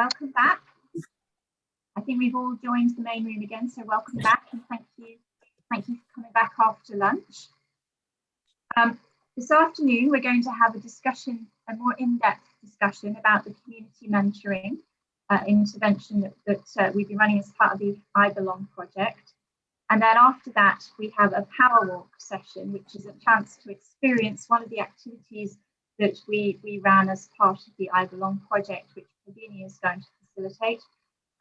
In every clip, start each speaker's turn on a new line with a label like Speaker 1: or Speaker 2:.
Speaker 1: welcome back. I think we've all joined the main room again, so welcome back and thank you. Thank you for coming back after lunch. Um, this afternoon, we're going to have a discussion, a more in-depth discussion about the community mentoring uh, intervention that, that uh, we've been running as part of the I Belong project. And then after that, we have a power walk session, which is a chance to experience one of the activities that we, we ran as part of the I Belong project, which Pravini is going to facilitate.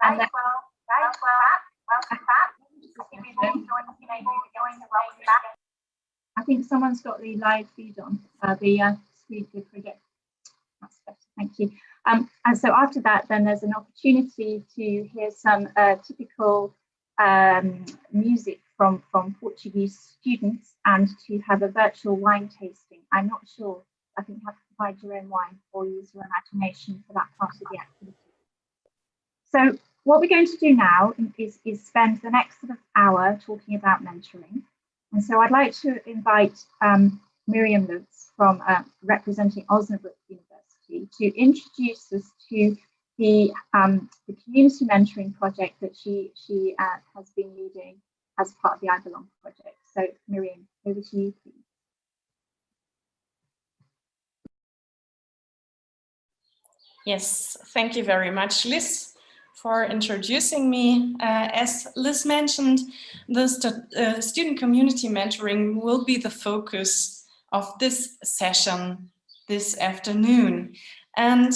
Speaker 1: And then, I think someone's got the live feed on, uh, the uh, speaker project. That's better, thank you. Um, and so after that, then there's an opportunity to hear some uh, typical um, music from, from Portuguese students and to have a virtual wine tasting. I'm not sure I think you have to provide your own wine or use your imagination for that part of the activity. So what we're going to do now is, is spend the next sort of hour talking about mentoring. And so I'd like to invite um, Miriam Lutz from uh, representing Osnabrück University to introduce us to the, um, the community mentoring project that she, she uh, has been leading as part of the I Belong project. So Miriam, over to you, please.
Speaker 2: Yes, thank you very much, Liz, for introducing me. Uh, as Liz mentioned, the uh, student community mentoring will be the focus of this session this afternoon. And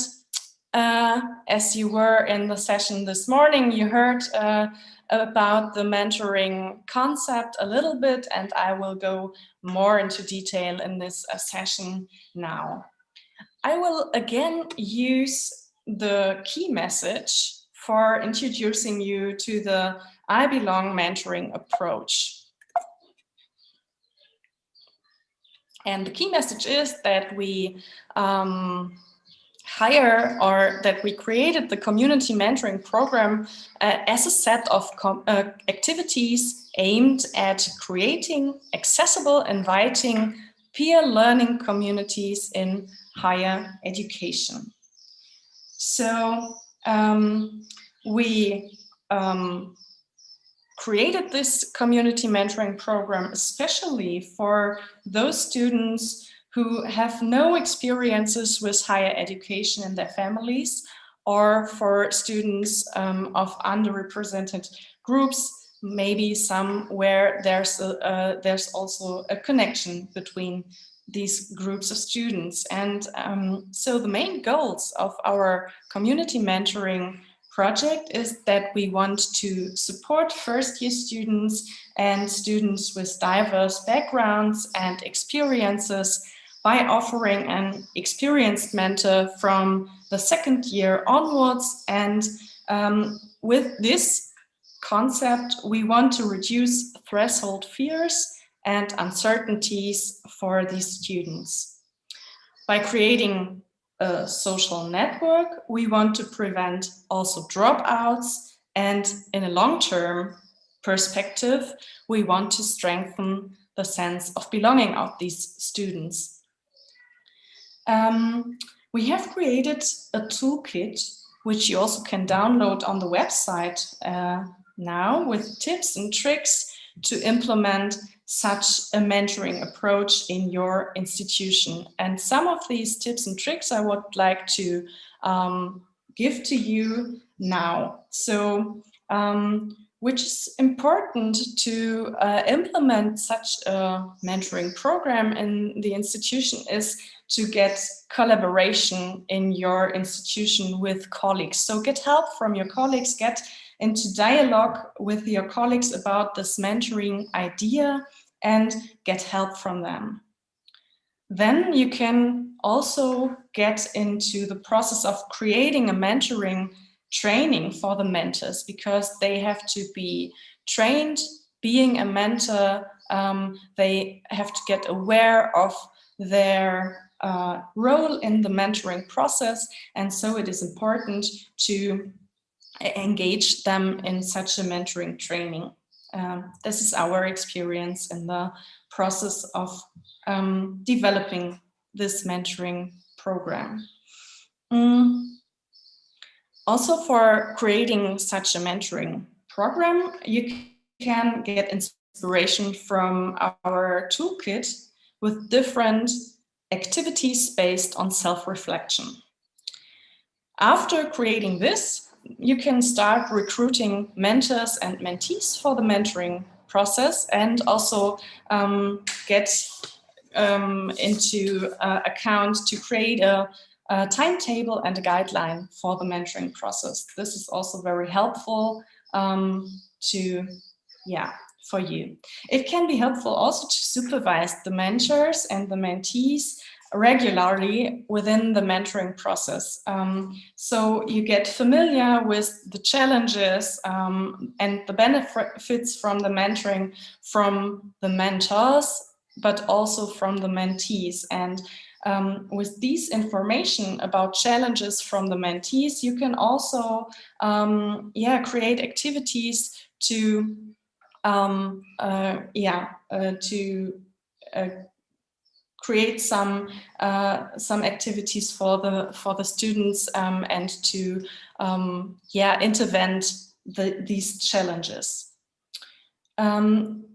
Speaker 2: uh, as you were in the session this morning, you heard uh, about the mentoring concept a little bit, and I will go more into detail in this uh, session now. I will again use the key message for introducing you to the I Belong mentoring approach. And the key message is that we um, hire or that we created the community mentoring program uh, as a set of uh, activities aimed at creating accessible, inviting peer learning communities in higher education. So um, we um, created this community mentoring program especially for those students who have no experiences with higher education in their families or for students um, of underrepresented groups, maybe some where there's, a, uh, there's also a connection between these groups of students. And um, so the main goals of our community mentoring project is that we want to support first year students and students with diverse backgrounds and experiences by offering an experienced mentor from the second year onwards. And um, with this concept, we want to reduce threshold fears and uncertainties for these students. By creating a social network, we want to prevent also dropouts and in a long-term perspective, we want to strengthen the sense of belonging of these students. Um, we have created a toolkit which you also can download on the website uh, now with tips and tricks to implement such a mentoring approach in your institution. And some of these tips and tricks I would like to um, give to you now. So, um, which is important to uh, implement such a mentoring program in the institution is to get collaboration in your institution with colleagues. So get help from your colleagues, get into dialogue with your colleagues about this mentoring idea and get help from them. Then you can also get into the process of creating a mentoring training for the mentors because they have to be trained being a mentor. Um, they have to get aware of their uh, role in the mentoring process. And so it is important to engage them in such a mentoring training. Um, this is our experience in the process of um, developing this mentoring program. Mm. Also for creating such a mentoring program, you can get inspiration from our toolkit with different activities based on self-reflection. After creating this, you can start recruiting mentors and mentees for the mentoring process and also um, get um, into uh, account to create a, a, timetable and a guideline for the mentoring process. This is also very helpful um, to, yeah, for you. It can be helpful also to supervise the mentors and the mentees regularly within the mentoring process. Um, so you get familiar with the challenges um, and the benefits from the mentoring from the mentors, but also from the mentees. And um, with these information about challenges from the mentees, you can also um, yeah, create activities to um, uh, yeah, uh, to uh, create some uh, some activities for the for the students um, and to um, yeah intervene the, these challenges. Um,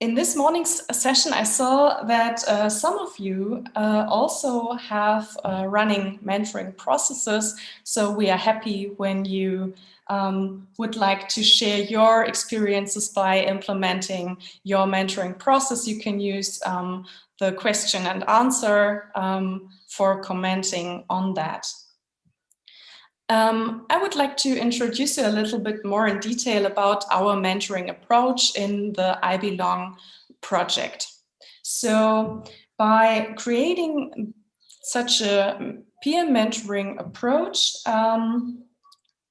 Speaker 2: in this morning's session, I saw that uh, some of you uh, also have uh, running mentoring processes. So we are happy when you um, would like to share your experiences by implementing your mentoring process. You can use um, the question and answer um, for commenting on that. Um, I would like to introduce you a little bit more in detail about our mentoring approach in the I Belong project. So by creating such a peer mentoring approach, um,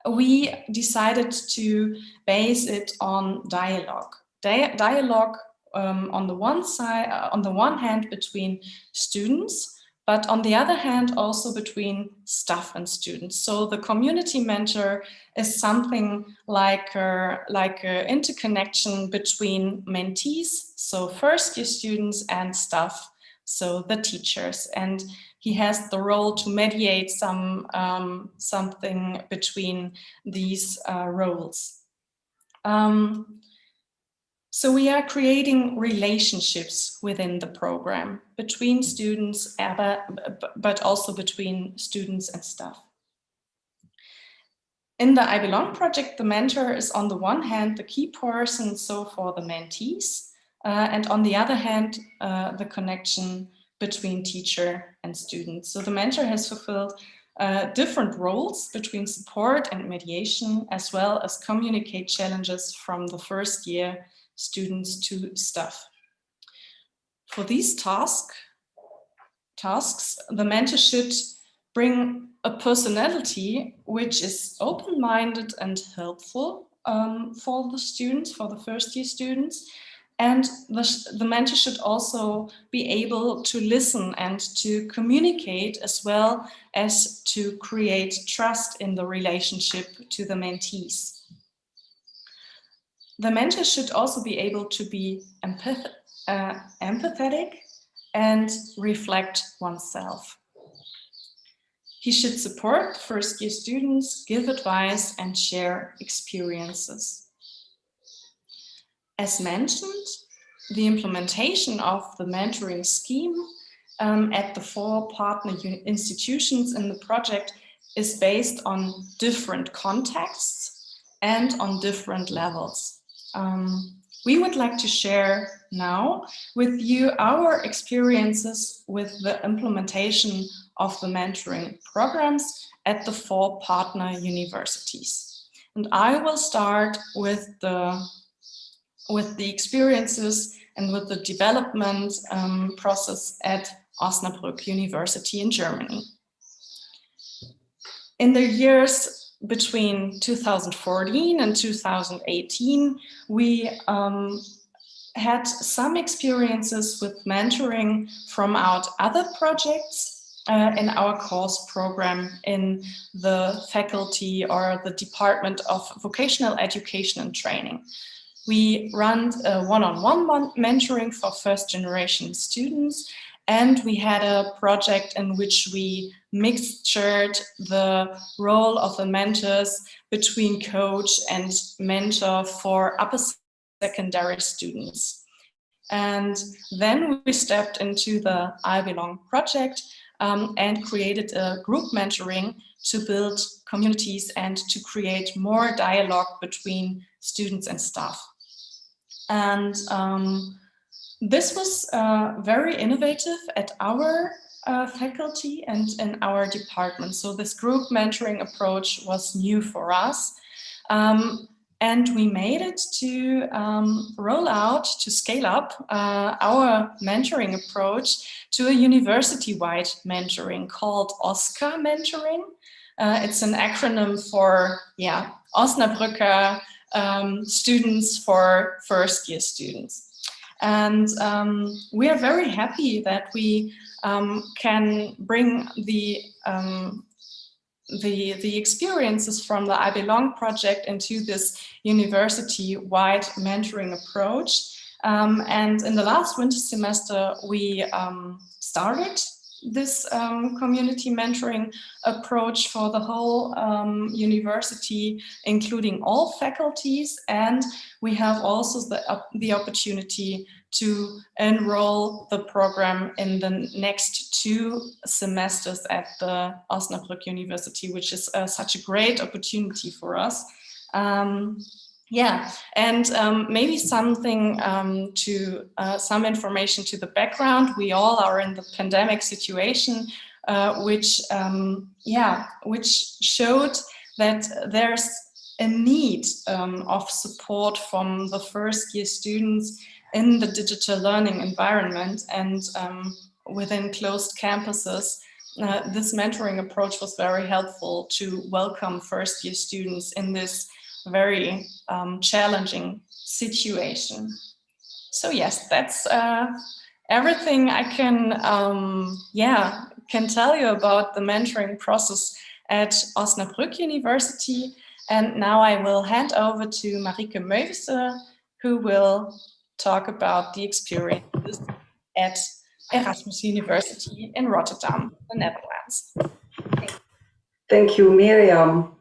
Speaker 2: we decided to base it on dialogue. Di dialogue um, on the one side, uh, on the one hand between students, but on the other hand also between staff and students. So the community mentor is something like a, like an interconnection between mentees, so first year students and staff, so the teachers. And he has the role to mediate some um, something between these uh, roles. Um, so we are creating relationships within the program between students, but also between students and staff. In the I Belong project, the mentor is on the one hand the key person, so for the mentees, uh, and on the other hand, uh, the connection between teacher and students. So the mentor has fulfilled uh, different roles between support and mediation, as well as communicate challenges from the first year students to staff. For these task, tasks, the mentor should bring a personality which is open-minded and helpful um, for the students, for the first year students. And the, the mentor should also be able to listen and to communicate as well as to create trust in the relationship to the mentees. The mentor should also be able to be empath uh, empathetic and reflect oneself. He should support first year students, give advice and share experiences. As mentioned, the implementation of the mentoring scheme um, at the four partner institutions in the project is based on different contexts and on different levels um, we would like to share now with you our experiences with the implementation of the mentoring programs at the four partner universities. And I will start with the, with the experiences and with the development um, process at Osnabrück University in Germany. In the years between 2014 and 2018, we um, had some experiences with mentoring from our other projects uh, in our course program in the faculty or the Department of Vocational Education and Training. We run one-on-one -on -one mentoring for first generation students and we had a project in which we mixtured the role of the mentors between coach and mentor for upper secondary students. And then we stepped into the I Belong project um, and created a group mentoring to build communities and to create more dialogue between students and staff. And um, this was uh, very innovative at our uh, faculty and in our department. So this group mentoring approach was new for us. Um, and we made it to um, roll out, to scale up uh, our mentoring approach to a university-wide mentoring called OSCAR Mentoring. Uh, it's an acronym for, yeah, Osnabrücker um, students for first year students. And um, we are very happy that we um, can bring the um, the, the experiences from the I Belong project into this university-wide mentoring approach. Um, and in the last winter semester, we um, started this um, community mentoring approach for the whole um, university, including all faculties. And we have also the, uh, the opportunity to enroll the program in the next two semesters at the Osnabrück University, which is uh, such a great opportunity for us. Um, yeah, and um, maybe something um, to, uh, some information to the background. We all are in the pandemic situation, uh, which, um, yeah, which showed that there's a need um, of support from the first year students in the digital learning environment and um, within closed campuses. Uh, this mentoring approach was very helpful to welcome first year students in this very um, challenging situation. So yes, that's uh, everything I can, um, yeah, can tell you about the mentoring process at Osnabrück University. And now I will hand over to Marieke Meeuwisse, who will talk about the experiences at Erasmus University in Rotterdam, the Netherlands.
Speaker 3: Thank you, Miriam.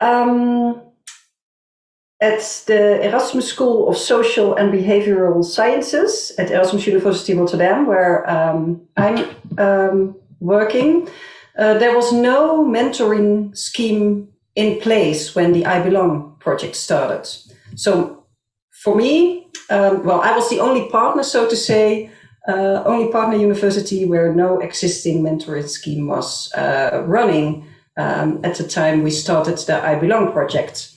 Speaker 3: Um, at the Erasmus School of Social and Behavioral Sciences at Erasmus University Rotterdam, where um, I'm um, working, uh, there was no mentoring scheme in place when the I Belong project started. So for me, um, well, I was the only partner, so to say, uh, only partner university where no existing mentoring scheme was uh, running um, at the time we started the I Belong project.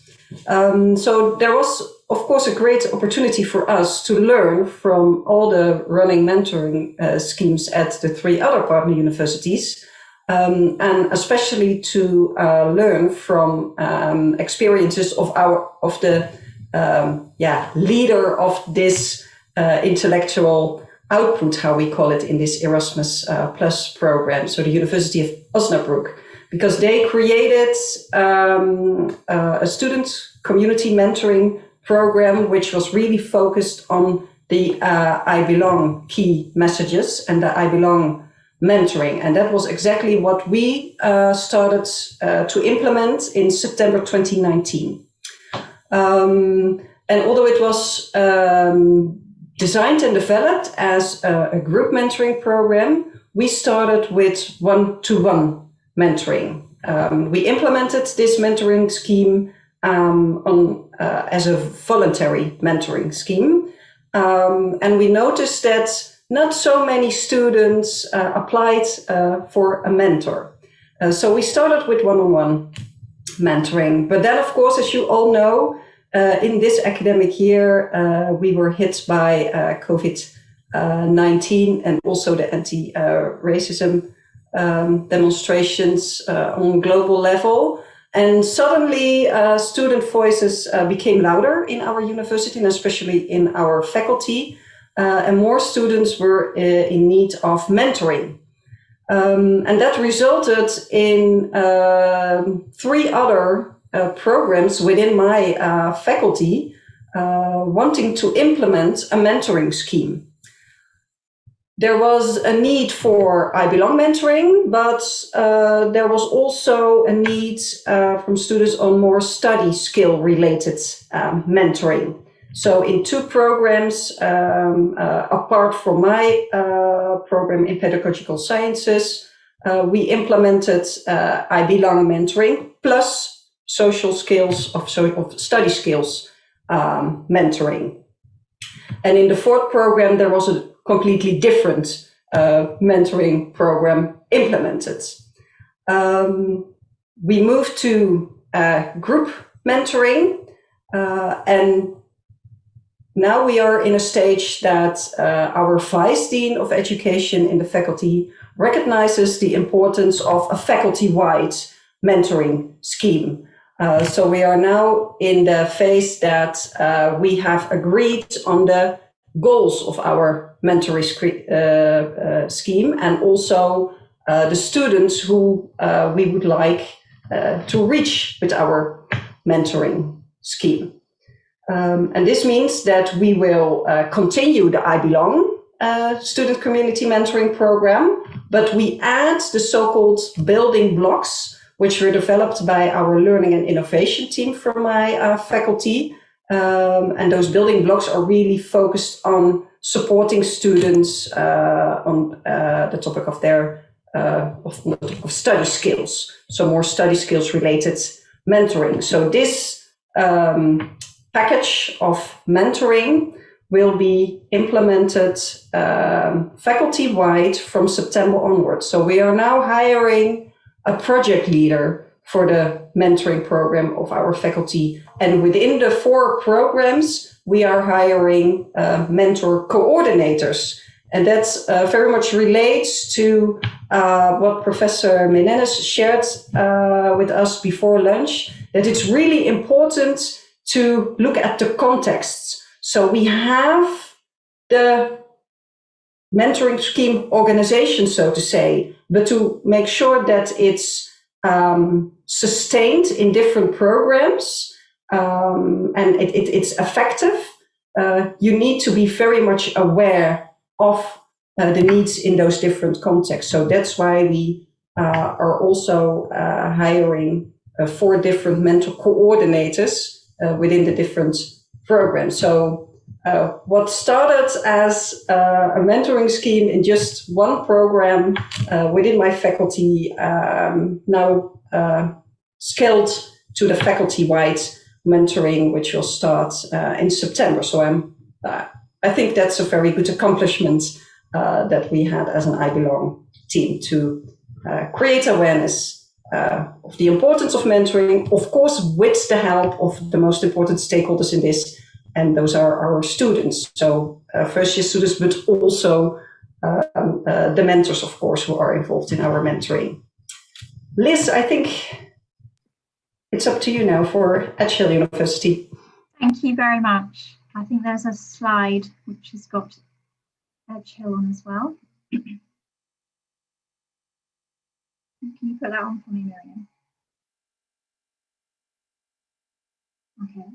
Speaker 3: Um, so there was, of course, a great opportunity for us to learn from all the running mentoring uh, schemes at the three other partner universities, um, and especially to uh, learn from um, experiences of our of the um, yeah leader of this uh, intellectual output, how we call it in this Erasmus uh, Plus program. So the University of Osnabrück because they created um, uh, a student community mentoring program, which was really focused on the uh, I belong key messages and the I belong mentoring. And that was exactly what we uh, started uh, to implement in September 2019. Um, and although it was um, designed and developed as a, a, group mentoring program, we started with one-to-one -one mentoring. Um, we implemented this mentoring scheme um, on, uh, as a voluntary mentoring scheme. Um, and we noticed that not so many students uh, applied uh, for a mentor. Uh, so we started with one-on-one -on -one mentoring. But then, of course, as you all know, uh, in this academic year, uh, we were hit by COVID-19 and also the anti-racism um, demonstrations uh, on global level. And suddenly uh, student voices uh, became louder in our university and especially in our faculty. Uh, and more students were uh, in need of mentoring. Um, and that resulted in um, three other uh, programs within my faculty wanting to implement a mentoring scheme. There was a need for I Belong mentoring, but uh, there was also a need uh, from students on more study skill related um, mentoring. So in two programs, um, uh, apart from my uh, program in pedagogical sciences, uh, we implemented uh, I Belong mentoring plus social skills of, so, of study skills um, mentoring. And in the fourth program, there was a completely different uh, mentoring program implemented. Um, we moved to uh, group mentoring uh, and now we are in a stage that uh, our Vice Dean of Education in the faculty recognizes the importance of a faculty-wide mentoring scheme. Uh, so we are now in the phase that uh, we have agreed on the goals of our mentoring uh, uh, scheme and also uh, the students who we would like to reach with our mentoring scheme. Um, and this means that we will continue the I Belong uh, student community mentoring program, but we add the so-called building blocks, which were developed by our learning and innovation team from my uh, faculty, um, and those building blocks are really focused on supporting students uh, on uh, the topic of their uh, of, of, study skills. So more study skills related mentoring. So this um, package of mentoring will be implemented um, faculty-wide from September onwards. So we are now hiring a project leader for the mentoring program of our faculty. And within the four programs, we are hiring uh, mentor coordinators. And that uh, very much relates to uh, what Professor Menenes shared uh, with us before lunch, that it's really important to look at the contexts. So we have the mentoring scheme organization, so to say, but to make sure that it's um, sustained in different programs um, and it, it, it's effective, uh, you need to be very much aware of uh, the needs in those different contexts. So that's why we uh, are also uh, hiring uh, four different mental coordinators uh, within the different programs. So uh, what started as uh, a mentoring scheme in just one program uh, within my faculty um, now uh, scaled to the faculty-wide mentoring, which will start uh, in September. So I'm, uh, I think that's a very good accomplishment that we had as an I Belong team to create awareness of the importance of mentoring, of course, with the help of the most important stakeholders in this, and those are our students. So uh, first year students, but also um, uh, the mentors, of course, who are involved in our mentoring. Liz, I think it's up to you now for Edge Hill University.
Speaker 1: Thank you very much. I think there's a slide which has got Edge Hill on as well. Can you put that on for me, Miriam? Okay.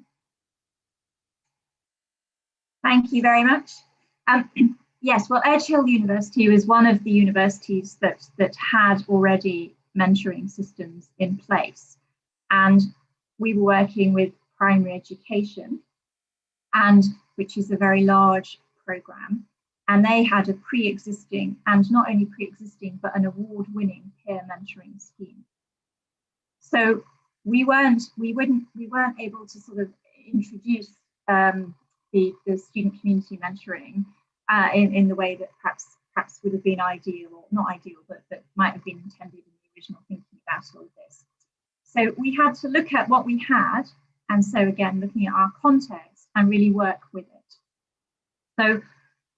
Speaker 1: Thank you very much. Um, yes, well, Edge Hill University was one of the universities that, that had already mentoring systems in place. And we were working with primary education, and which is a very large program. And they had a pre-existing, and not only pre-existing, but an award-winning peer mentoring scheme. So we weren't, we wouldn't, we weren't able to sort of introduce um, the, the student community mentoring uh, in, in the way that perhaps perhaps would have been ideal or not ideal, but that might have been intended in the original thinking about all of this. So we had to look at what we had, and so again, looking at our context and really work with it. So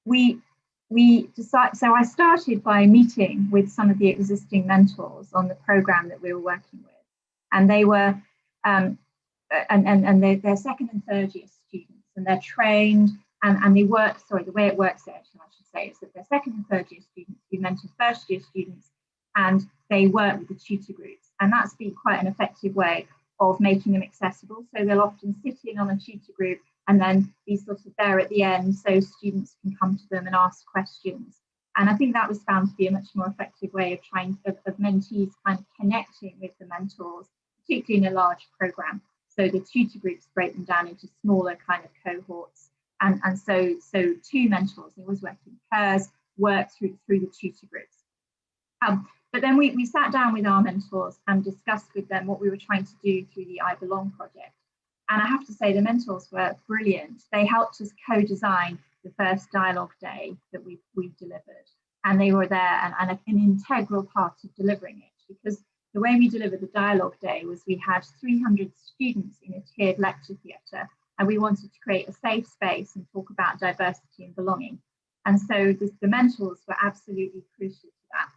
Speaker 1: we we decide, so I started by meeting with some of the existing mentors on the program that we were working with, and they were, um, and, and, and they're, they're second and third year and they're trained and, and they work, sorry, the way it works actually, I should say, is that they're second and third year students who mentor first year students and they work with the tutor groups. And that's been quite an effective way of making them accessible. So they'll often sit in on a tutor group and then be sort of there at the end so students can come to them and ask questions. And I think that was found to be a much more effective way of trying of, of mentees kind of connecting with the mentors, particularly in a large program. So the tutor groups break them down into smaller kind of cohorts. And, and so, so two mentors, they always work in pairs, work through, through the tutor groups. Um, but then we, we sat down with our mentors and discussed with them what we were trying to do through the I Belong project. And I have to say the mentors were brilliant. They helped us co-design the first dialogue day that we, we delivered. And they were there and, and an integral part of delivering it because the way we delivered the dialogue day was we had 300 students in a tiered lecture theatre and we wanted to create a safe space and talk about diversity and belonging. And so the, the mentors were absolutely crucial to that.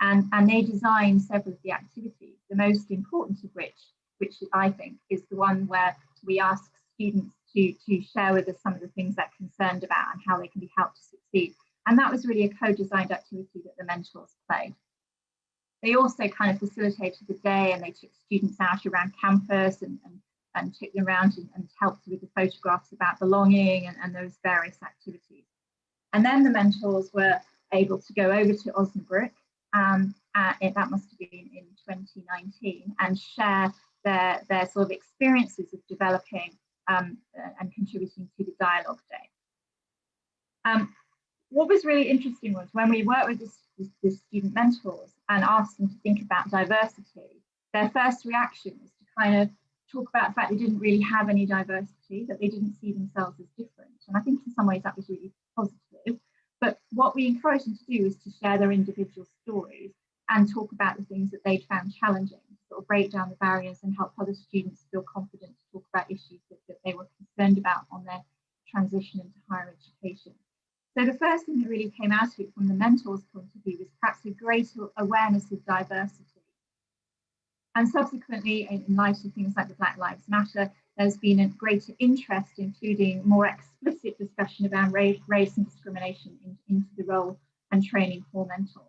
Speaker 1: And, and they designed several of the activities, the most important of which, which I think is the one where we ask students to, to share with us some of the things they're concerned about and how they can be helped to succeed. And that was really a co-designed activity that the mentors played. They also kind of facilitated the day and they took students out around campus and, and, and took them around and, and helped with the photographs about belonging and, and those various activities. And then the mentors were able to go over to Osnabrück, um, uh, that must have been in 2019, and share their, their sort of experiences of developing um, and contributing to the dialogue day. Um, what was really interesting was when we worked with the, the, student mentors and asked them to think about diversity, their first reaction was to kind of talk about the fact they didn't really have any diversity, that they didn't see themselves as different. And I think in some ways that was really positive. But what we encouraged them to do is to share their individual stories and talk about the things that they'd found challenging sort of break down the barriers and help other students feel confident to talk about issues that, that they were concerned about on their transition into higher education. So the first thing that really came out of it from the mentor's point of view was perhaps a greater awareness of diversity. And subsequently, in light of things like the Black Lives Matter, there's been a greater interest, including more explicit discussion about race, race and discrimination in, into the role and training for mentors.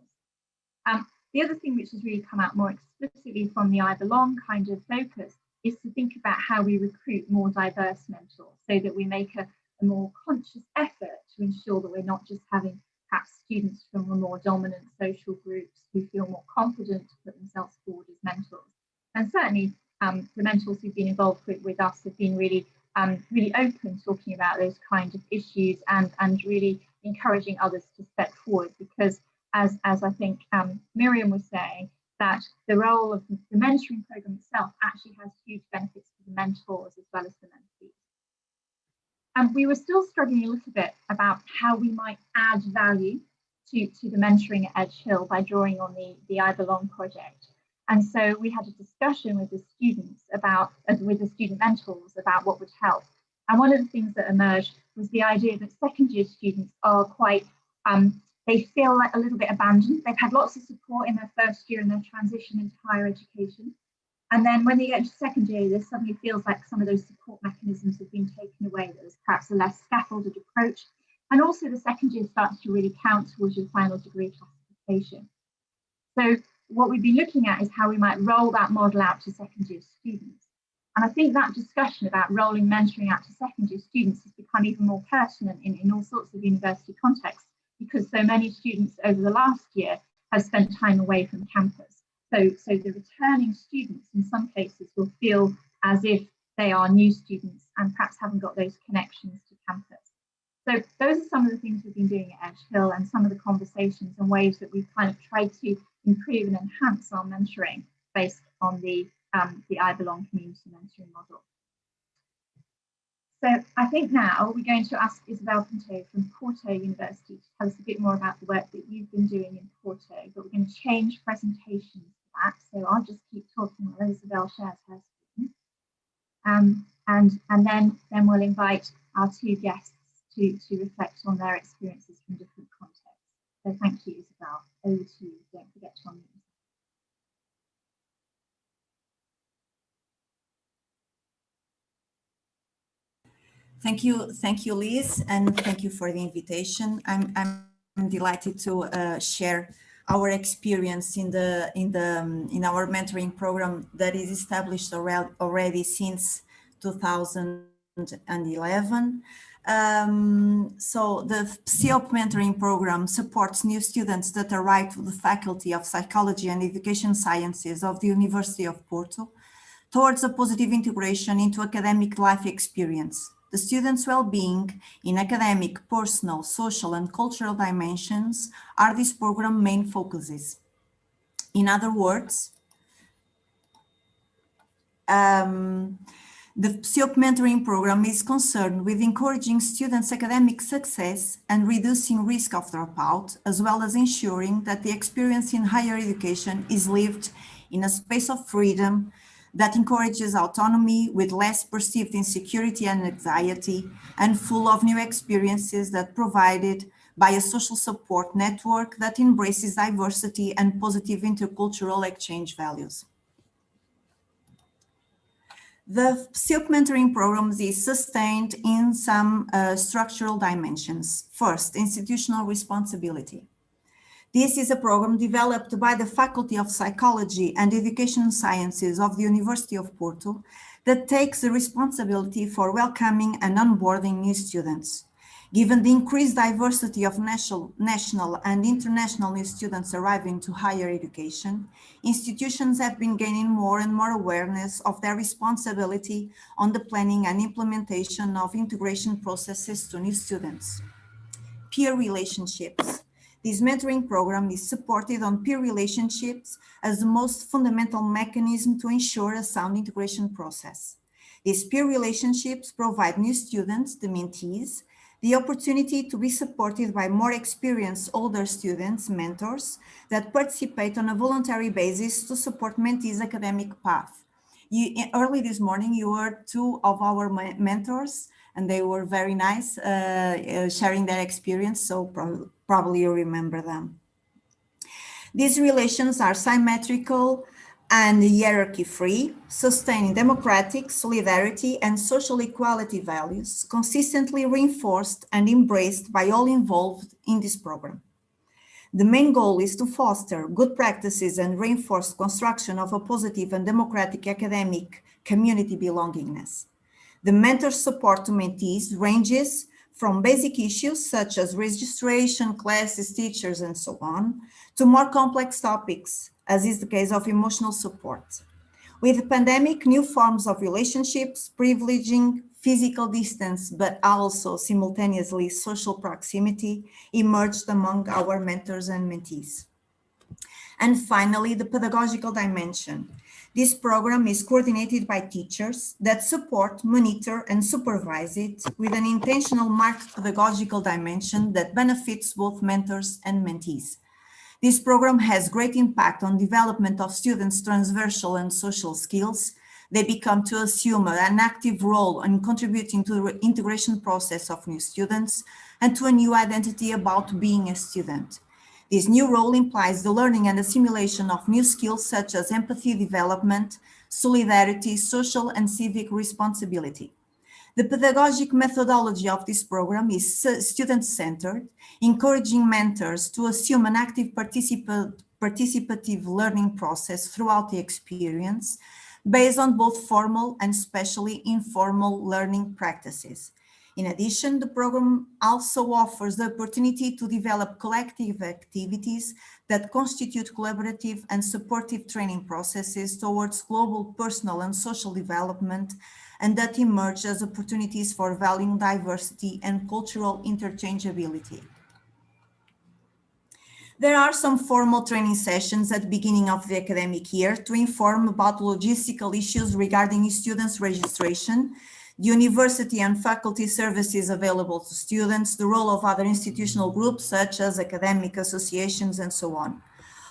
Speaker 1: Um, the other thing which has really come out more explicitly from the I Belong kind of focus is to think about how we recruit more diverse mentors so that we make a, a more conscious effort to ensure that we're not just having perhaps students from the more dominant social groups who feel more confident to put themselves forward as mentors. And certainly um, the mentors who've been involved with, with us have been really um, really open talking about those kind of issues and, and really encouraging others to step forward because as, as I think um, Miriam was saying, that the role of the mentoring program itself actually has huge benefits for the mentors as well as the mentees. And we were still struggling a little bit about how we might add value to, to the mentoring at Edge Hill by drawing on the, the I Belong project. And so we had a discussion with the students about, uh, with the student mentors about what would help. And one of the things that emerged was the idea that second year students are quite um, they feel like a little bit abandoned. They've had lots of support in their first year and their transition into higher education. And then when they get to second year, this suddenly feels like some of those support mechanisms have been taken away. There's perhaps a less scaffolded approach. And also the second year starts to really count towards your final degree classification. So what we've been looking at is how we might roll that model out to second year students. And I think that discussion about rolling mentoring out to second year students has become even more pertinent in, in all sorts of university contexts because so many students over the last year have spent time away from campus. So, so the returning students in some cases will feel as if they are new students and perhaps haven't got those connections to campus. So those are some of the things we've been doing at Edge Hill and some of the conversations and ways that we've kind of tried to improve and enhance our mentoring based on the, um, the I Belong community mentoring model. So I think now we're going to ask Isabel Pinto from Porto University to tell us a bit more about the work that you've been doing in Porto, but we're going to change presentations So I'll just keep talking while Isabel shares her screen. Um, and, and then, then we'll invite our two guests to, to reflect on their experiences from different contexts. So thank you, Isabel. Over to you. Don't forget to unmute.
Speaker 4: Thank you, thank you, Liz, and thank you for the invitation. I'm, I'm delighted to uh, share our experience in the in the um, in our mentoring program that is established already, already since 2011. Um, so the CEOP mentoring program supports new students that arrive to the Faculty of Psychology and Education Sciences of the University of Porto towards a positive integration into academic life experience. The students' well-being in academic, personal, social and cultural dimensions are this program main focuses. In other words, um, the CEOP mentoring program is concerned with encouraging students' academic success and reducing risk of dropout, as well as ensuring that the experience in higher education is lived in a space of freedom that encourages autonomy with less perceived insecurity and anxiety and full of new experiences that provided by a social support network that embraces diversity and positive intercultural exchange values. The CEOP mentoring programs is sustained in some uh, structural dimensions. First, institutional responsibility. This is a program developed by the Faculty of Psychology and Education Sciences of the University of Porto that takes the responsibility for welcoming and onboarding new students. Given the increased diversity of national, national and international new students arriving to higher education, institutions have been gaining more and more awareness of their responsibility on the planning and implementation of integration processes to new students. Peer relationships. This mentoring program is supported on peer relationships as the most fundamental mechanism to ensure a sound integration process. These peer relationships provide new students, the mentees, the opportunity to be supported by more experienced older students, mentors, that participate on a voluntary basis to support mentees' academic path. You, early this morning, you were two of our mentors, and they were very nice, uh, uh, sharing their experience, so pro probably remember them. These relations are symmetrical and hierarchy-free, sustaining democratic, solidarity, and social equality values consistently reinforced and embraced by all involved in this program. The main goal is to foster good practices and reinforce construction of a positive and democratic academic community belongingness. The mentor support to mentees ranges from basic issues such as registration, classes, teachers, and so on, to more complex topics as is the case of emotional support. With the pandemic, new forms of relationships, privileging physical distance, but also simultaneously social proximity emerged among our mentors and mentees. And finally, the pedagogical dimension. This program is coordinated by teachers that support, monitor, and supervise it with an intentional marked pedagogical dimension that benefits both mentors and mentees. This program has great impact on development of students' transversal and social skills. They become to assume an active role in contributing to the integration process of new students and to a new identity about being a student. This new role implies the learning and assimilation of new skills such as empathy development, solidarity, social and civic responsibility. The pedagogic methodology of this program is student-centered, encouraging mentors to assume an active participative learning process throughout the experience based on both formal and especially informal learning practices. In addition, the program also offers the opportunity to develop collective activities that constitute collaborative and supportive training processes towards global personal and social development and that emerge as opportunities for valuing diversity and cultural interchangeability. There are some formal training sessions at the beginning of the academic year to inform about logistical issues regarding students' registration, university and faculty services available to students, the role of other institutional groups such as academic associations and so on.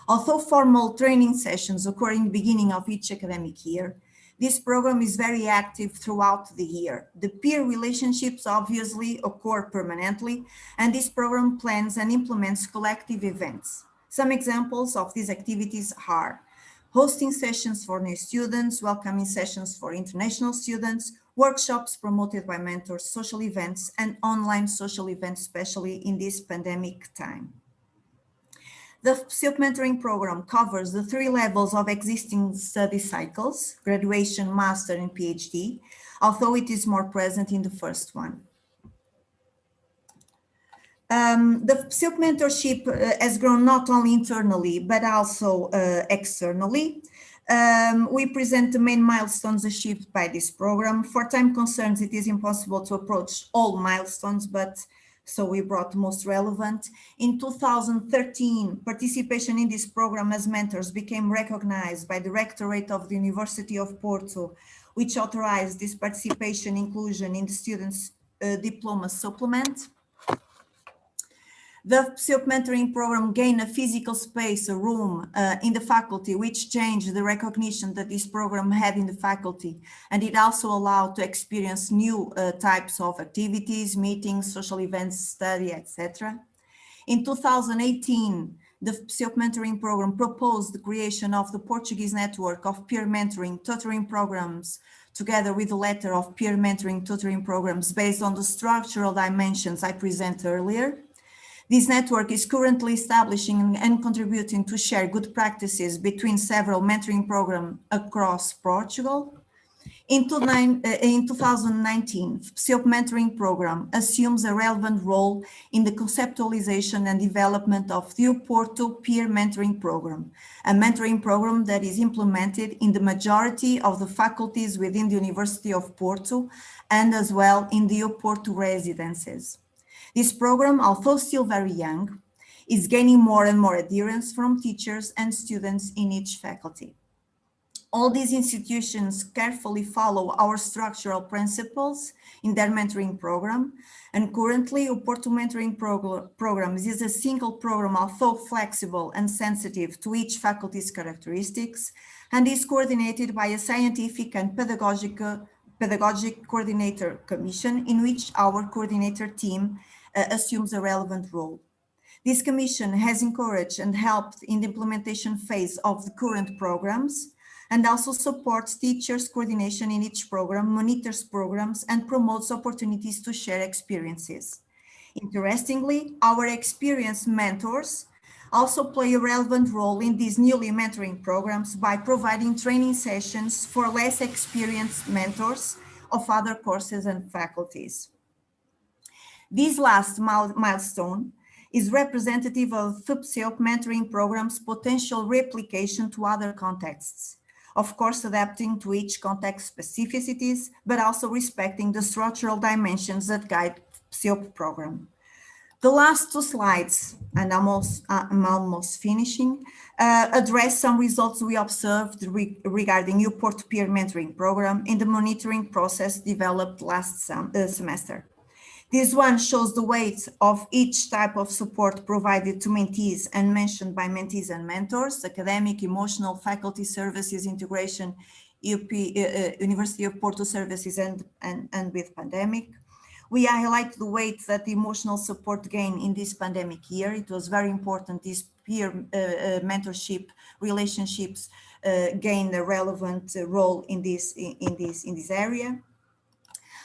Speaker 4: Although formal training sessions occur in the beginning of each academic year, this program is very active throughout the year. The peer relationships obviously occur permanently, and this program plans and implements collective events. Some examples of these activities are hosting sessions for new students, welcoming sessions for international students, workshops promoted by mentors, social events, and online social events, especially in this pandemic time. The CEOP mentoring program covers the three levels of existing study cycles, graduation, master, and PhD, although it is more present in the first one. Um, the SILP mentorship uh, has grown not only internally, but also uh, externally. Um, we present the main milestones achieved by this program. For time concerns, it is impossible to approach all milestones, but so we brought the most relevant. In 2013, participation in this program as mentors became recognized by the Rectorate of the University of Porto, which authorized this participation inclusion in the students' uh, diploma supplement. The SILP mentoring program gained a physical space, a room uh, in the faculty, which changed the recognition that this program had in the faculty. And it also allowed to experience new uh, types of activities, meetings, social events, study, etc. In 2018, the SILP mentoring program proposed the creation of the Portuguese network of peer mentoring tutoring programs together with a letter of peer mentoring tutoring programs based on the structural dimensions I presented earlier. This network is currently establishing and contributing to share good practices between several mentoring programs across Portugal. Eh, in, 2019, SILP mentoring program assumes a relevant role in the conceptualization and development of the Porto peer mentoring program, a mentoring program that is implemented in the majority of the faculties within the University of Porto and as well in the Porto residences. This program, although still very young, is gaining more and more adherence from teachers and students in each faculty. All these institutions carefully follow our structural principles in their mentoring program. And currently, Porto Mentoring Prog is a single program, although flexible and sensitive to each faculty's characteristics, and is coordinated by a scientific and pedagogic, pedagogic coordinator commission in which our coordinator team Uh, assumes a relevant role. This commission has encouraged and helped in the implementation phase of the current programs and also supports teachers coordination in each program, monitors programs and promotes opportunities to share experiences. Interestingly, our experienced mentors also play a relevant role in these newly mentoring programs by providing training sessions for less experienced mentors of other courses and faculties. This last milestone is representative of FUPSILP mentoring program's potential replication to other contexts. Of course, adapting to each context specificities, but also respecting the structural dimensions that guide FUPSILP program. The last two slides, and I'm almost, I'm almost finishing, uh, address some results we observed re regarding U.Porto peer mentoring program in the monitoring process developed last sem uh, semester. This one shows the weight of each type of support provided to mentees and mentioned by mentees and mentors, academic, emotional, faculty services, integration, UP, uh, uh, University of Porto services and, and, and with pandemic. We highlight the weight that the emotional support gain in this pandemic year. It was very important, these peer uh, uh, mentorship relationships uh, gain a relevant role in this, in, in, this, in this area.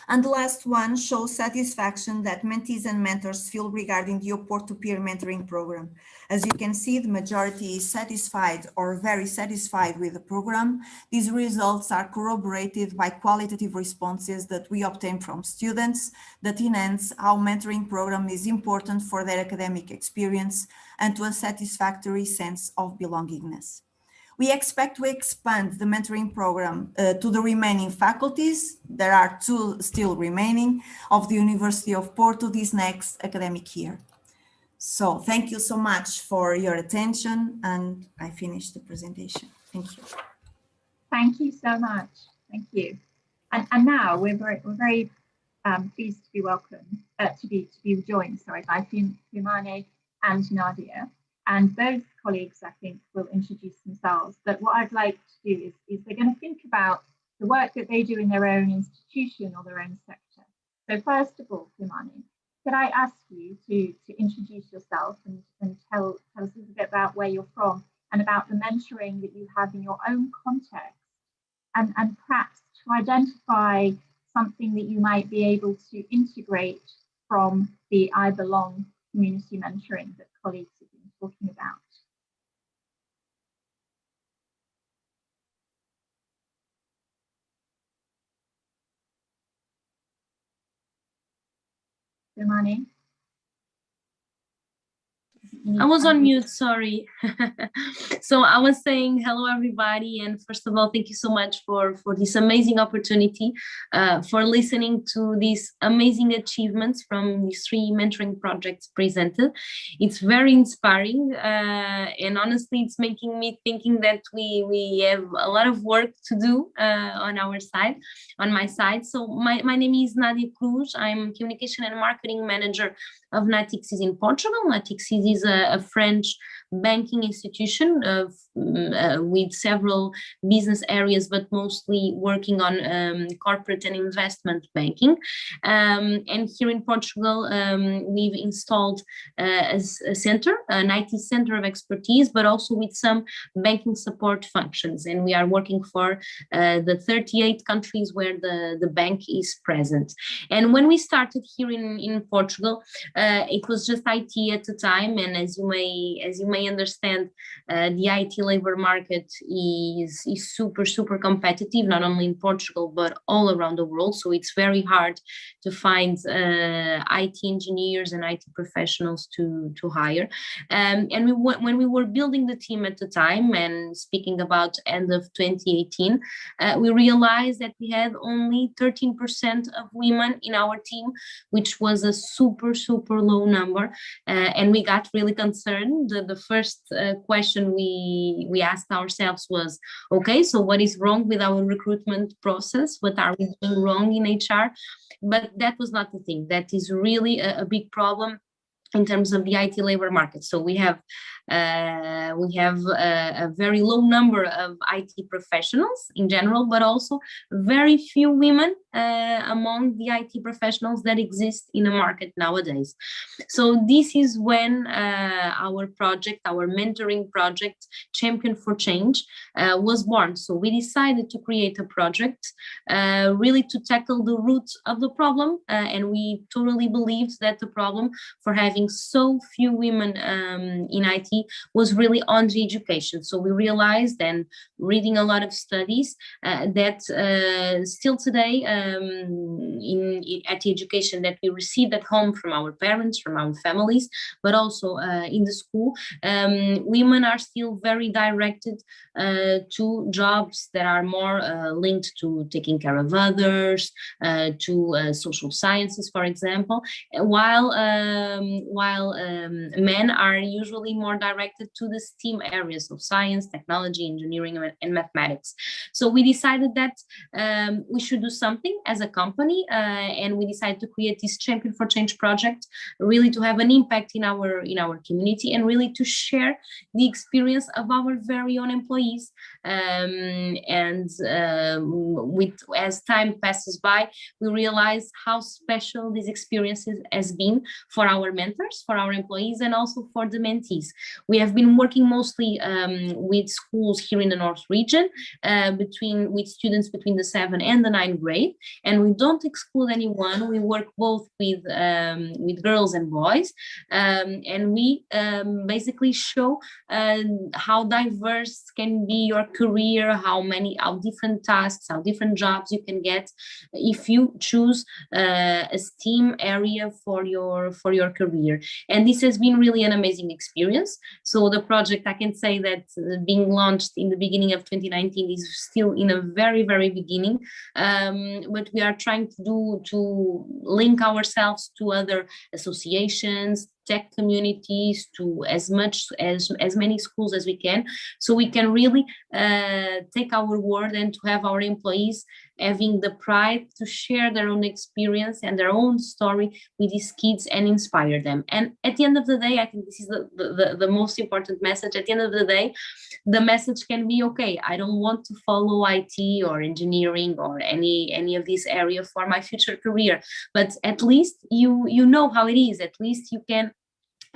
Speaker 4: And the last one shows satisfaction that mentees and mentors feel regarding the Oporto peer mentoring program. As you can see, the majority is satisfied or very satisfied with the program. These results are corroborated by qualitative responses that we obtain from students that enhance how mentoring program is important for their academic experience and to a satisfactory sense of belongingness. We expect to expand the mentoring program uh, to the remaining faculties. There are two still remaining of the University of Porto this next academic year. So thank you so much for your attention and I finish the presentation. Thank you.
Speaker 1: Thank you so much. Thank you. And, and now we're very, we're very um, pleased to be welcome, uh, to be to be joined, sorry, by Fumane and Nadia. And both colleagues, I think, will introduce themselves. But what I'd like to do is, is they're going to think about the work that they do in their own institution or their own sector. So first of all, Fumane, could I ask you to, to introduce yourself and, and tell, tell us a little bit about where you're from and about the mentoring that you have in your own context and, and perhaps to identify something that you might be able to integrate from the I Belong community mentoring that colleagues talking about. Romani?
Speaker 5: I was on mute, sorry. so I was saying hello, everybody. And first of all, thank you so much for, for this amazing opportunity, uh, for listening to these amazing achievements from these three mentoring projects presented. It's very inspiring. Uh, and honestly, it's making me thinking that we, we have a lot of work to do uh, on our side, on my side. So my, my name is Nadia Cruz. I'm communication and marketing manager of Natixis in Portugal. Natixis is a, a French banking institution of, mm, uh, with several business areas, but mostly working on um, corporate and investment banking. Um, and here in Portugal, um, we've installed uh, a, a, center, an IT center of expertise, but also with some banking support functions. And we are working for uh, the 38 countries where the, the bank is present. And when we started here in, in Portugal, uh, it was just IT at the time. And as you may, as you may understand, uh, the IT labor market is, is super, super competitive, not only in Portugal, but all around the world. So it's very hard to find uh, IT engineers and IT professionals to, to hire. Um, and we when we were building the team at the time and speaking about end of 2018, uh, we realized that we had only 13% of women in our team, which was a super, super low number. Uh, and we got really concerned. The, the first uh, question we we asked ourselves was, okay, so what is wrong with our recruitment process? What are we doing wrong in HR? But that was not the thing. That is really a, a big problem in terms of the IT labor market. So we have uh, we have a, a, very low number of IT professionals in general, but also very few women uh, among the IT professionals that exist in the market nowadays. So this is when uh, our project, our mentoring project, Champion for Change, uh, was born. So we decided to create a project uh, really to tackle the root of the problem. And we totally believed that the problem for having so few women um, in IT was really on the education. So we realized and reading a lot of studies uh, that uh, still today um, in, in, at the education that we received at home from our parents, from our families, but also uh, in the school, um, women are still very directed uh, to jobs that are more uh, linked to taking care of others, uh, to social sciences, for example, while um, while um, men are usually more directed to the STEAM areas of science, technology, engineering, and mathematics. So we decided that um, we should do something as a company, uh, and we decided to create this Champion for Change project, really to have an impact in our in our community and really to share the experience of our very own employees. Um, and um, with as time passes by, we realize how special these experiences has been for our mentors, for our employees, and also for the mentees. We have been working mostly um, with schools here in the North region, uh, between with students between the seven and the ninth grade, and we don't exclude anyone. We work both with um, with girls and boys, um, and we um, basically show uh, how diverse can be your career, how many, how different tasks, how different jobs you can get if you choose uh, a STEAM area for your for your career. And this has been really an amazing experience. So the project, I can say that uh, being launched in the beginning of 2019 is still in a very, very beginning. Um, but we are trying to do to link ourselves to other associations, tech communities to as much as as many schools as we can. So we can really uh, take our word and to have our employees having the pride to share their own experience and their own story with these kids and inspire them. And at the end of the day i think this is the the, the most important message. At the end of the day the message can be okay i don't want to follow it or engineering or any any of this area for my future career but at least you you know how it is. At least you can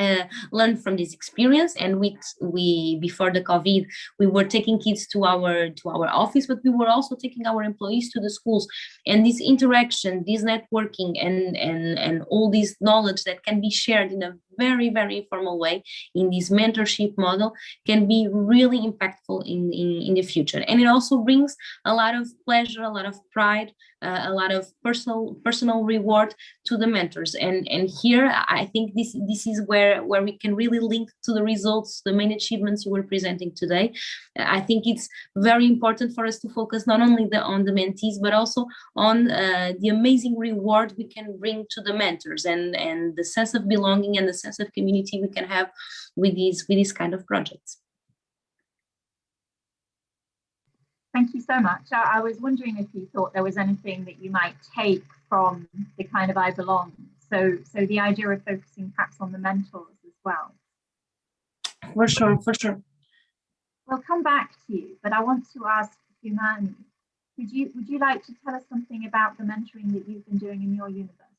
Speaker 5: uh, learn from this experience. And we we before the covid we were taking kids to our to our office but we were also taking our employees to the schools. And this interaction this networking and and and all this knowledge that can be shared in a very, very informal way in this mentorship model can be really impactful in, in, in the future. And it also brings a lot of pleasure, a lot of pride, uh, a lot of personal personal reward to the mentors. And, and here I think this, this is where, where we can really link to the results, the main achievements you were presenting today. I think it's very important for us to focus not only the, on the mentees, but also on uh, the amazing reward we can bring to the mentors and, and the sense of belonging and the sense of community we can have with these, with these kind of projects.
Speaker 1: Thank you so much. I, I, was wondering if you thought there was anything that you might take from the kind of I belong. So, so the idea of focusing perhaps on the mentors as well.
Speaker 5: For sure, for sure.
Speaker 1: We'll come back to you, but I want to ask Fumane, would you would you like to tell us something about the mentoring that you've been doing in your university?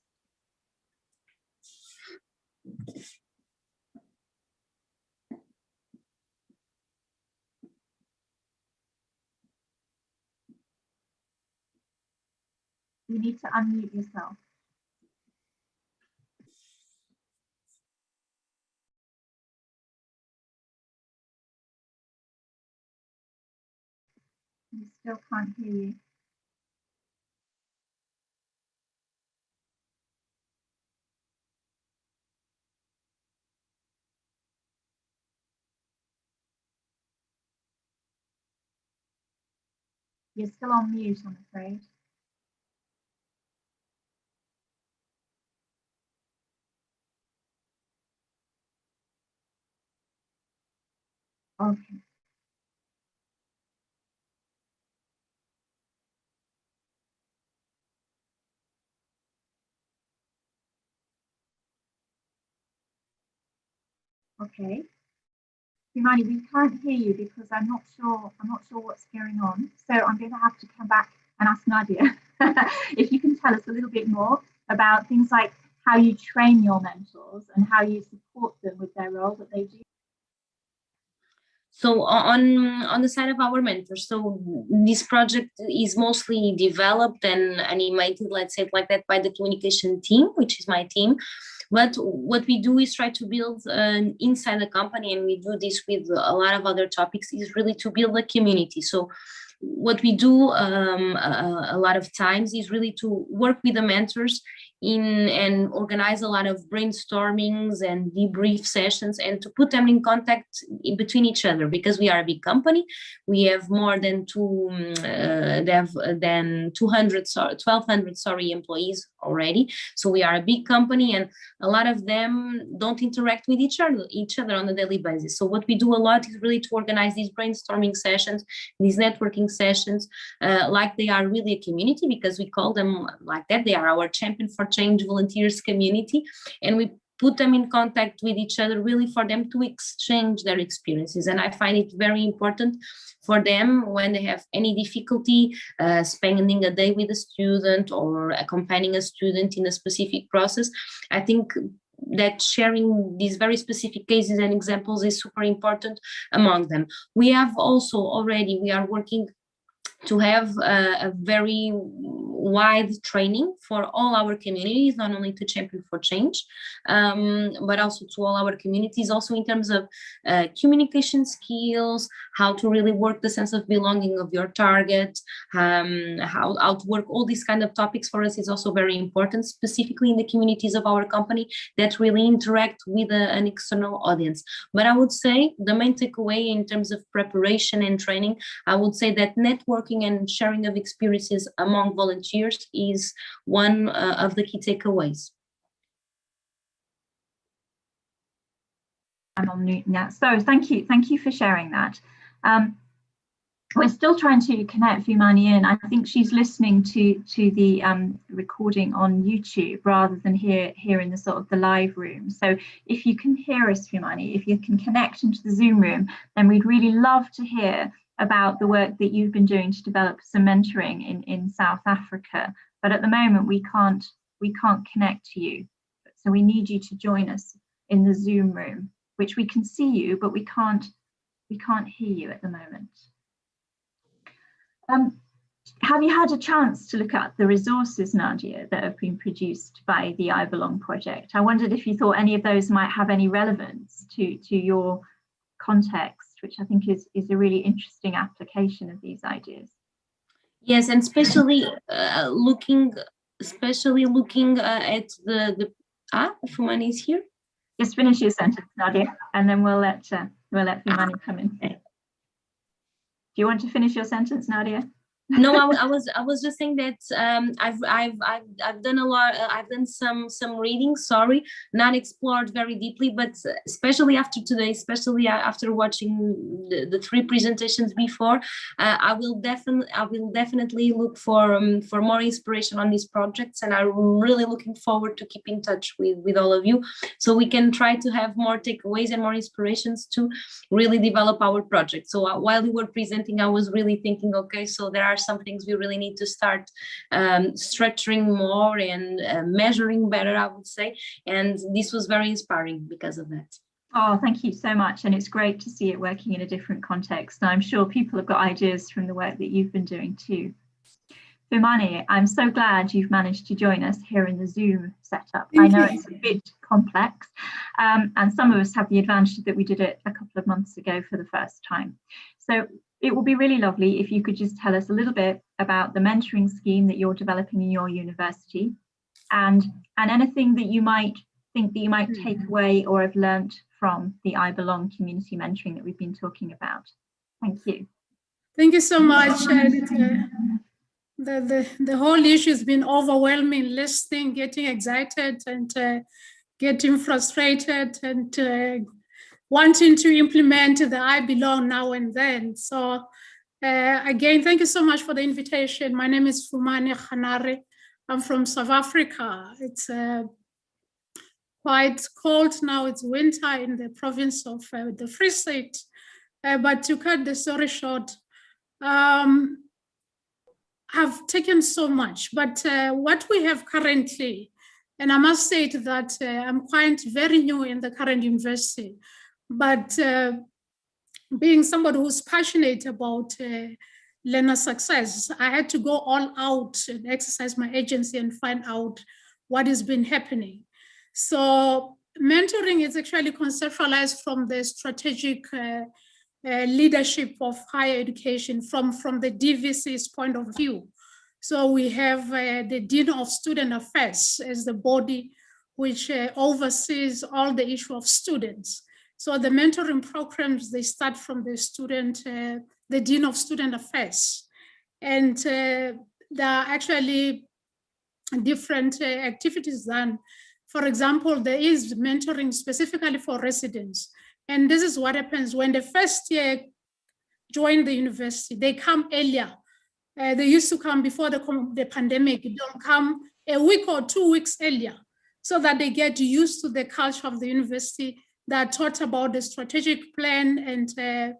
Speaker 1: You need to unmute yourself. We still can't hear you. You're still on mute, I'm afraid. Okay. Okay. Fumane, we can't hear you because I'm not sure I'm not sure what's going on. So I'm going to have to come back and ask Nadia if you can tell us a little bit more about things like how you train your mentors and how you support them with their role that they do.
Speaker 5: So on on the side of our mentors, so this project is mostly developed and animated, let's say like that, by the communication team, which is my team. But what we do is try to build an inside the company, and we do this with a lot of other topics, is really to build a community. So what we do um, a, a, lot of times is really to work with the mentors in and organize a lot of brainstormings and debrief sessions and to put them in contact in between each other because we are a big company we have more than two mm, uh, they have uh, than 200 sorry 1200 sorry employees already. So we are a big company and a lot of them don't interact with each other each other on a daily basis. So what we do a lot is really to organize these brainstorming sessions these networking sessions uh, like they are really a community because we call them like that. They are our champion for change volunteers community. And we put them in contact with each other really for them to exchange their experiences and i find it very important for them when they have any difficulty uh, spending a day with a student or accompanying a student in a specific process i think that sharing these very specific cases and examples is super important among them. We have also already, we are working to have a, a very wide training for all our communities, not only to Champion for Change, um, but also to all our communities, also in terms of uh, communication skills, how to really work the sense of belonging of your target, um, how, how to work all these kind of topics for us is also very important, specifically in the communities of our company that really interact with a, an external audience. But I would say the main takeaway in terms of preparation and training, I would say that networking and sharing of experiences among volunteers is one uh, of the key takeaways.
Speaker 1: I'm on mute now. So thank you, thank you for sharing that. Um, we're still trying to connect Fumane in. I think she's listening to to the um, recording on YouTube rather than here here in the sort of the live room. So if you can hear us, Fumane, if you can connect into the Zoom room, then we'd really love to hear about the work that you've been doing to develop some mentoring in, in South Africa. But at the moment, we can't we can't connect to you. So we need you to join us in the Zoom room, which we can see you, but we can't we can't hear you at the moment. Um, have you had a chance to look at the resources, Nadia, that have been produced by the I Belong project? I wondered if you thought any of those might have any relevance to, to your context, which I think is, is a really interesting application of these ideas.
Speaker 5: Yes, and especially uh, looking, especially looking uh, at the, the, ah, Fumane is here?
Speaker 1: Just finish your sentence, Nadia, and then we'll let, uh, we'll let Fumane come in. Do you want to finish your sentence, Nadia?
Speaker 5: No I, I, was i was just saying that um, I've, I've i've i've done a lot uh, i've done some some reading sorry not explored very deeply but especially after today especially after watching the, the three presentations before uh, i will definitely i will definitely look for um, for more inspiration on these projects and i'm really looking forward to keep in touch with with all of you so we can try to have more takeaways and more inspirations to really develop our project. So uh, while you were presenting i was really thinking okay so there are some things we really need to start um, structuring more and uh, measuring better, I would say. And this was very inspiring because of that.
Speaker 1: Oh, thank you so much. And it's great to see it working in a different context. And I'm sure people have got ideas from the work that you've been doing too. Fumane, I'm so glad you've managed to join us here in the Zoom setup. I know it's a bit complex um, and some of us have the advantage that we did it a couple of months ago for the first time. So it would be really lovely if you could just tell us a little bit about the mentoring scheme that you're developing in your university and, and anything that you might think that you might take mm-hmm. away or have learnt from the I Belong community mentoring that we've been talking about. Thank you.
Speaker 6: Thank you so much. the, the, the whole issue has been overwhelming, listening, getting excited and uh, getting frustrated and uh, wanting to implement the I belong now and then. So uh, again, thank you so much for the invitation. My name is Fumane Khanare. I'm from South Africa. It's uh, quite cold now. It's winter in the province of uh, the Free State. Uh, but to cut the story short, um, have taken so much, but uh, what we have currently, and I must say that uh, I'm quite very new in the current university, but uh, being somebody who's passionate about uh, learner success, I had to go all out and exercise my agency and find out what has been happening. So mentoring is actually conceptualized from the strategic uh, uh, leadership of higher education from, from the DVC's point of view. So we have uh, the Dean of Student Affairs as the body which uh, oversees all the issue of students. So the mentoring programs, they start from the student, uh, the Dean of Student Affairs. And uh, there are actually different uh, activities done. For example, there is mentoring specifically for residents. And this is what happens when the first year join the university, they come earlier. Uh, they used to come before the, the pandemic, they don't come a week or two weeks earlier so that they get used to the culture of the university that taught about the strategic plan and uh,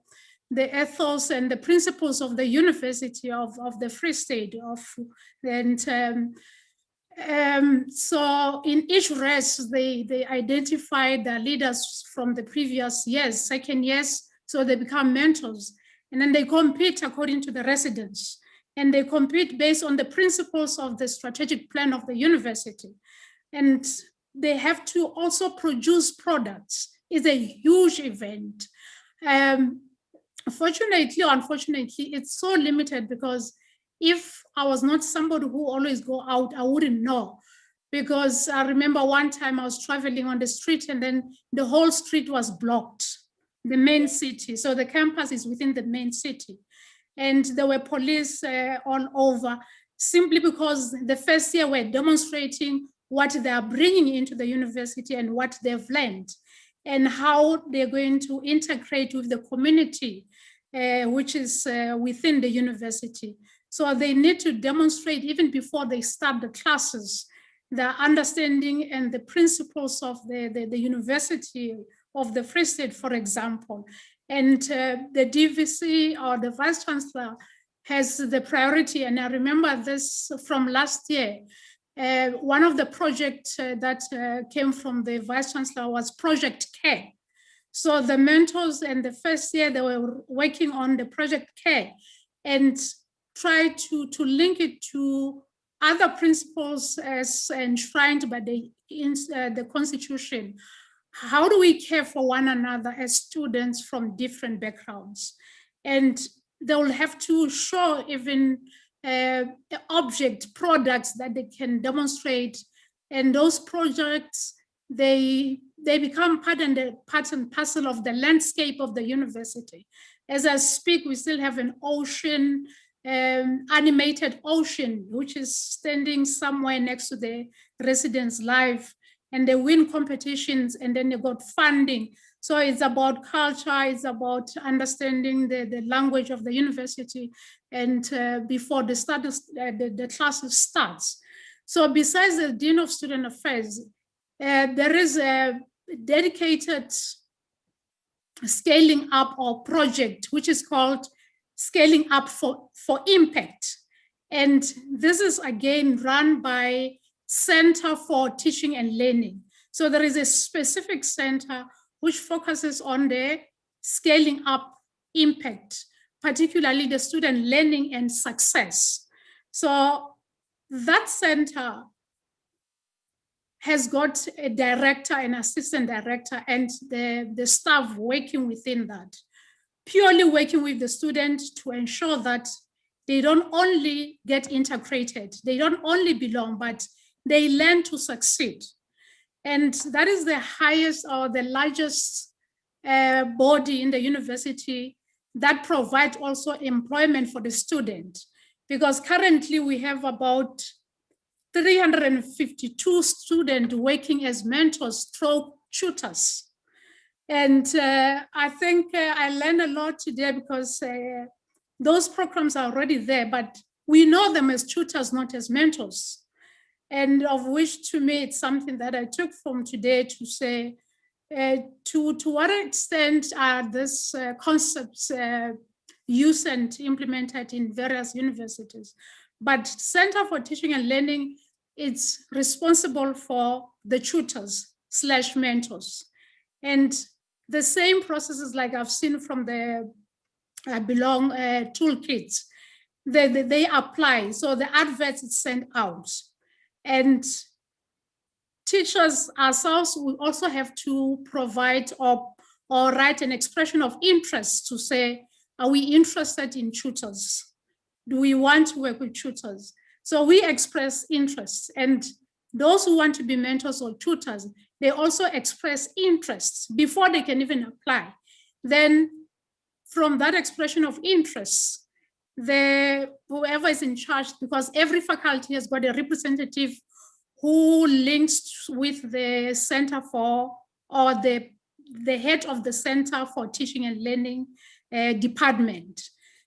Speaker 6: the ethos and the principles of the University of, of the Free State. Of, and um, um, so in each race, they, they identify the leaders from the previous years, second years, so they become mentors. And then they compete according to the residents. And they compete based on the principles of the strategic plan of the university. And they have to also produce products. It's a huge event. Um, fortunately or unfortunately, it's so limited because if I was not somebody who always go out, I wouldn't know. Because I remember one time I was traveling on the street and then the whole street was blocked, the main city. So the campus is within the main city. And there were police uh, all over simply because the first year we're demonstrating what they are bringing into the university and what they've learned and how they're going to integrate with the community, uh, which is uh, within the university. So they need to demonstrate even before they start the classes, the understanding and the principles of the, the, the University of the Free State, for example. And uh, the DVC or the Vice Chancellor has the priority. And I remember this from last year, uh, one of the projects uh, that uh, came from the Vice Chancellor was Project Care. So the mentors in the first year, they were working on the Project Care. And try to, to link it to other principles as enshrined by the, in, uh, the constitution. How do we care for one another as students from different backgrounds? And they will have to show even uh, object products that they can demonstrate. And those projects, they, they become part and, the, part and parcel of the landscape of the university. As I speak, we still have an ocean, um, animated ocean, which is standing somewhere next to the residence life and they win competitions and then they got funding. So it's about culture, it's about understanding the, the language of the university and uh, before the, start of, uh, the, the classes starts. So besides the Dean of Student Affairs, uh, there is a dedicated scaling up or project, which is called scaling up for, for impact. And this is again run by Center for Teaching and Learning. So there is a specific center which focuses on the scaling up impact, particularly the student learning and success. So that center has got a director and assistant director and the, the staff working within that, purely working with the student to ensure that they don't only get integrated, they don't only belong, but they learn to succeed. And that is the highest or the largest uh, body in the university that provides also employment for the student. Because currently we have about 352 students working as mentors stroke tutors. And uh, I think uh, I learned a lot today because uh, those programs are already there, but we know them as tutors, not as mentors and of which to me it's something that I took from today to say uh, to, to what extent are these uh, concepts uh, used and implemented in various universities. But Center for Teaching and Learning is responsible for the tutors slash mentors. And the same processes like I've seen from the I belong uh, toolkits, they, they, they apply. So the adverts is sent out and teachers ourselves will also have to provide or, or write an expression of interest to say, are we interested in tutors? Do we want to work with tutors? So we express interest and those who want to be mentors or tutors, they also express interests before they can even apply. Then from that expression of interest, the whoever is in charge, because every faculty has got a representative who links with the Center for, or the, the head of the Center for Teaching and Learning uh, department.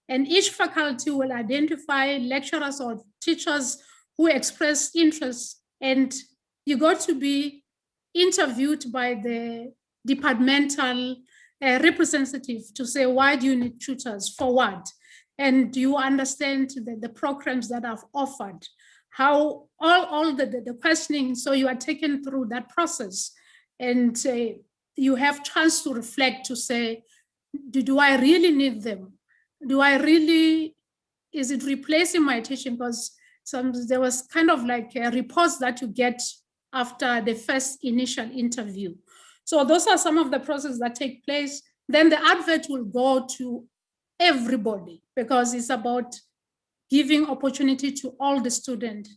Speaker 6: And each faculty will identify lecturers or teachers who express interest and you got to be interviewed by the departmental uh, representative to say, why do you need tutors, for what? And do you understand the, the programs that I've offered? How all, all the, the, the questioning, so you are taken through that process and uh, you have chance to reflect to say, do, do I really need them? Do I really, is it replacing my teaching? Because some there was kind of like a reports that you get after the first initial interview. So those are some of the processes that take place. Then the advert will go to everybody because it's about giving opportunity to all the students.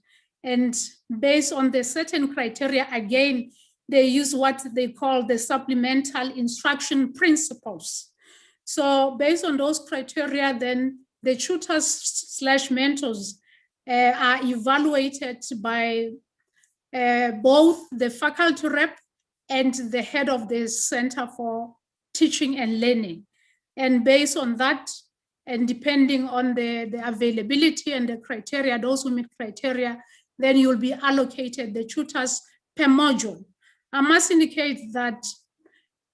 Speaker 6: And based on the certain criteria, again, they use what they call the supplemental instruction principles. So based on those criteria, then the tutors slash mentors uh, are evaluated by uh, both the faculty rep and the head of the Center for Teaching and Learning. And based on that, and depending on the, the availability and the criteria, those who meet criteria, then you'll be allocated the tutors per module. I must indicate that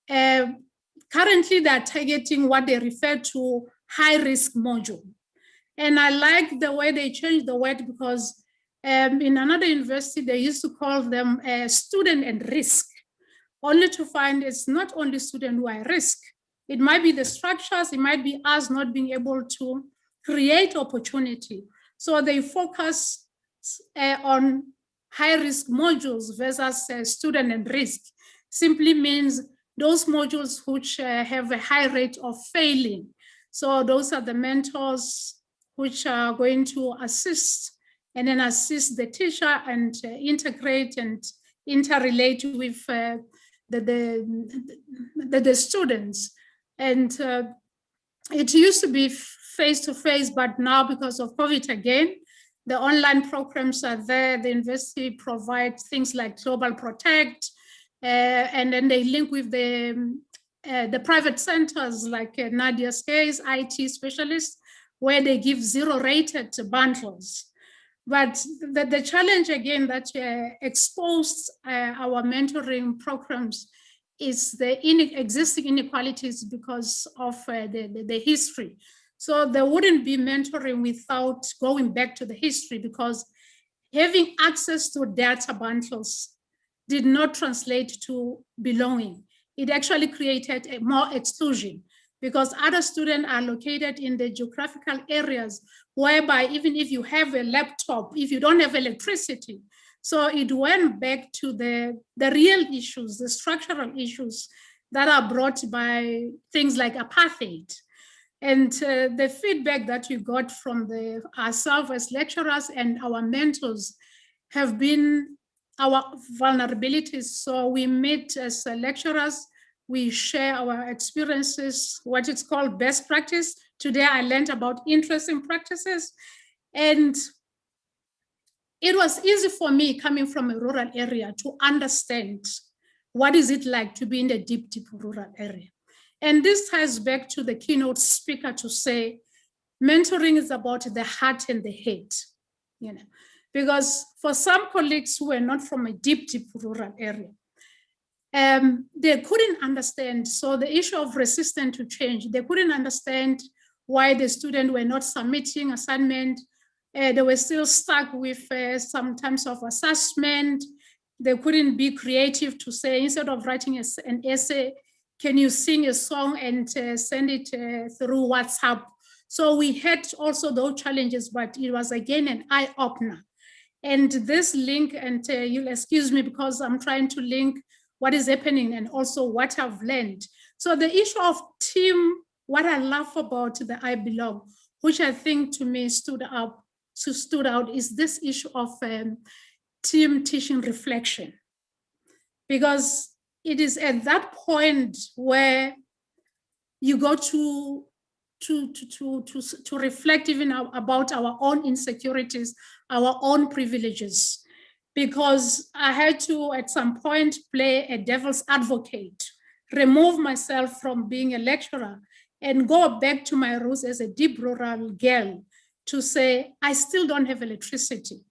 Speaker 6: uh, currently they're targeting what they refer to high risk module. And I like the way they changed the word because um, in another university, they used to call them uh, student and risk, only to find it's not only student who are risk, it might be the structures, it might be us not being able to create opportunity. So they focus uh, on high risk modules versus uh, student and risk simply means those modules which uh, have a high rate of failing. So those are the mentors which are going to assist and then assist the teacher and uh, integrate and interrelate with uh, the, the, the, the, students. And uh, it used to be face-to-face, but now because of COVID again, the online programs are there. The university provides things like Global Protect, uh, and then they link with the, uh, the private centers like uh, Nadia's case, IT specialists, where they give zero rated bundles. But the, the challenge again that uh, exposed uh, our mentoring programs is the in existing inequalities because of uh, the, the, the, history. So there wouldn't be mentoring without going back to the history because having access to data bundles did not translate to belonging. It actually created a more exclusion because other students are located in the geographical areas whereby even if you have a laptop, if you don't have electricity, so it went back to the, the real issues, the structural issues that are brought by things like apartheid. And uh, the feedback that we got from the ourselves as lecturers and our mentors have been our vulnerabilities. So we meet as lecturers we share our experiences, what it's called best practice. Today I learned about interesting practices. And it was easy for me coming from a rural area to understand what is it like to be in the deep, deep rural area. And this ties back to the keynote speaker to say, mentoring is about the heart and the head, you know, because for some colleagues who are not from a deep, deep rural area, um, they couldn't understand. So the issue of resistance to change, they couldn't understand why the student were not submitting assignment. Uh, they were still stuck with uh, some types of assessment. They couldn't be creative to say, instead of writing a, an essay, can you sing a song and uh, send it uh, through WhatsApp? So we had also those challenges, but it was again an eye opener. And this link, and uh, you'll excuse me because I'm trying to link what is happening and also what I've learned. So the issue of team, what I love about the I Belong, which I think to me stood up, so stood out is this issue of um, team teaching reflection. Because it is at that point where you go to to, to, to, to, to reflect even about our own insecurities, our own privileges because I had to, at some point, play a devil's advocate, remove myself from being a lecturer and go back to my roots as a deep rural girl to say, I still don't have electricity.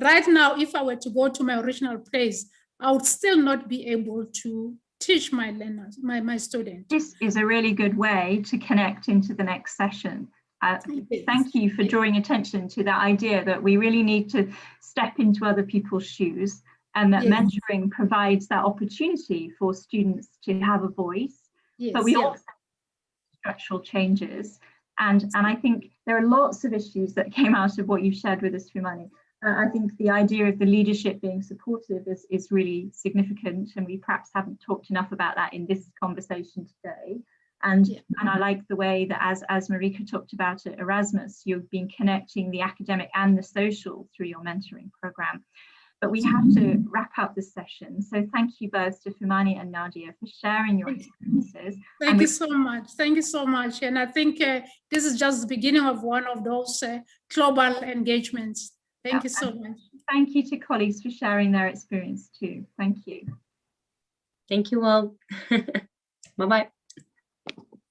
Speaker 6: Right now, if I were to go to my original place, I would still not be able to teach my learners, my, my students.
Speaker 1: This is a really good way to connect into the next session. Uh, thank you for drawing attention to that idea that we really need to step into other people's shoes and that yes. mentoring provides that opportunity for students to have a voice. Yes, but we yes. also structural changes. And, and I think there are lots of issues that came out of what you shared with us, Fumane. Uh, I think the idea of the leadership being supportive is, is really significant and we perhaps haven't talked enough about that in this conversation today. And, yeah. and I like the way that as, as Marieke talked about at Erasmus, you've been connecting the academic and the social through your mentoring program. But we have to wrap up this session. So thank you both to Fumane and Nadia for sharing your experiences.
Speaker 6: Thank you so much. Thank you so much. And I think uh, this is just the beginning of one of those uh, global engagements. Thank yeah, you so much.
Speaker 1: Thank you to colleagues for sharing their experience too. Thank you.
Speaker 5: Thank you all. Bye-bye.